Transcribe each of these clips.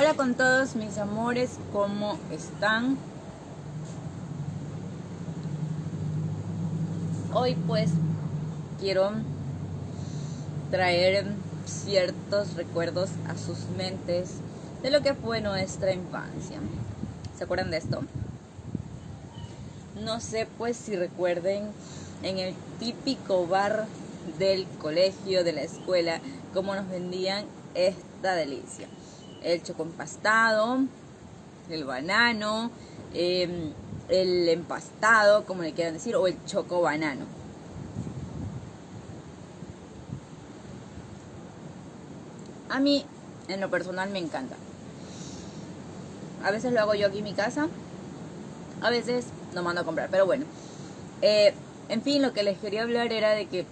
Hola con todos mis amores, ¿cómo están? Hoy pues quiero traer ciertos recuerdos a sus mentes de lo que fue nuestra infancia. ¿Se acuerdan de esto? No sé pues si recuerden en el típico bar del colegio, de la escuela, cómo nos vendían esta delicia. El choco empastado, el banano, em, el empastado, como le quieran decir, o el choco banano. A mí, en lo personal, me encanta. A veces lo hago yo aquí en mi casa, a veces lo mando a comprar, pero bueno. Eh, en fin, lo que les quería hablar era de que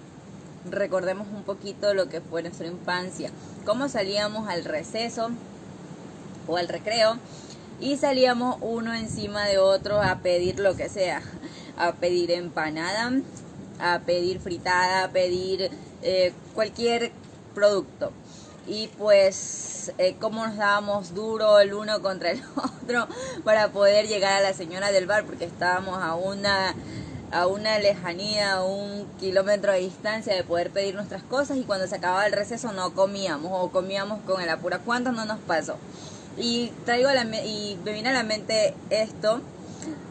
recordemos un poquito lo que fue nuestra infancia, cómo salíamos al receso o al recreo y salíamos uno encima de otro a pedir lo que sea, a pedir empanada, a pedir fritada, a pedir eh, cualquier producto. Y pues eh, cómo nos dábamos duro el uno contra el otro para poder llegar a la señora del bar porque estábamos a una a una lejanía, a un kilómetro de distancia de poder pedir nuestras cosas y cuando se acababa el receso no comíamos o comíamos con el apuro. ¿Cuánto no nos pasó? Y traigo la, y me viene a la mente esto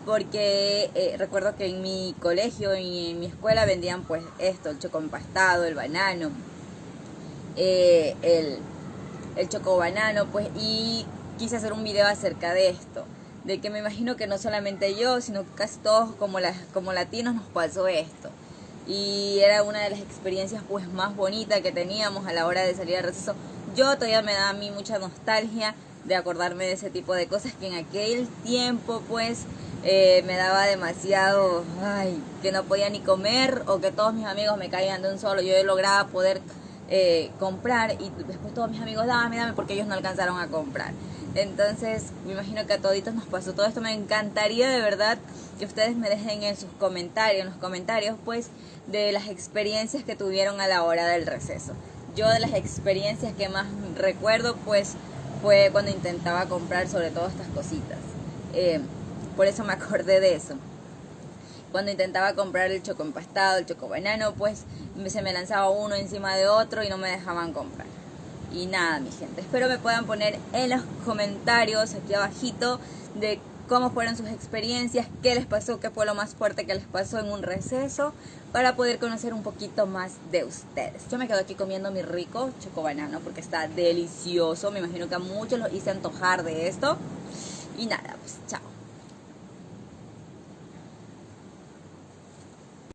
porque eh, recuerdo que en mi colegio y en mi escuela vendían pues esto, el choco empastado, el banano, eh, el, el choco banano, pues y quise hacer un video acerca de esto de que me imagino que no solamente yo, sino casi todos como, las, como latinos nos pasó esto. Y era una de las experiencias pues más bonitas que teníamos a la hora de salir al receso. Yo todavía me da a mí mucha nostalgia de acordarme de ese tipo de cosas que en aquel tiempo pues eh, me daba demasiado, ay, que no podía ni comer o que todos mis amigos me caían de un solo. Yo lograba poder eh, comprar y después todos mis amigos, dame, dame, porque ellos no alcanzaron a comprar. Entonces, me imagino que a toditos nos pasó todo esto. Me encantaría de verdad que ustedes me dejen en sus comentarios, en los comentarios, pues, de las experiencias que tuvieron a la hora del receso. Yo de las experiencias que más recuerdo, pues, fue cuando intentaba comprar sobre todo estas cositas. Eh, por eso me acordé de eso. Cuando intentaba comprar el choco empastado, el choco banano, pues se me lanzaba uno encima de otro y no me dejaban comprar. Y nada, mi gente, espero me puedan poner en los comentarios aquí abajito de cómo fueron sus experiencias, qué les pasó, qué fue lo más fuerte que les pasó en un receso, para poder conocer un poquito más de ustedes. Yo me quedo aquí comiendo mi rico choco banano porque está delicioso. Me imagino que a muchos los hice antojar de esto. Y nada, pues chao.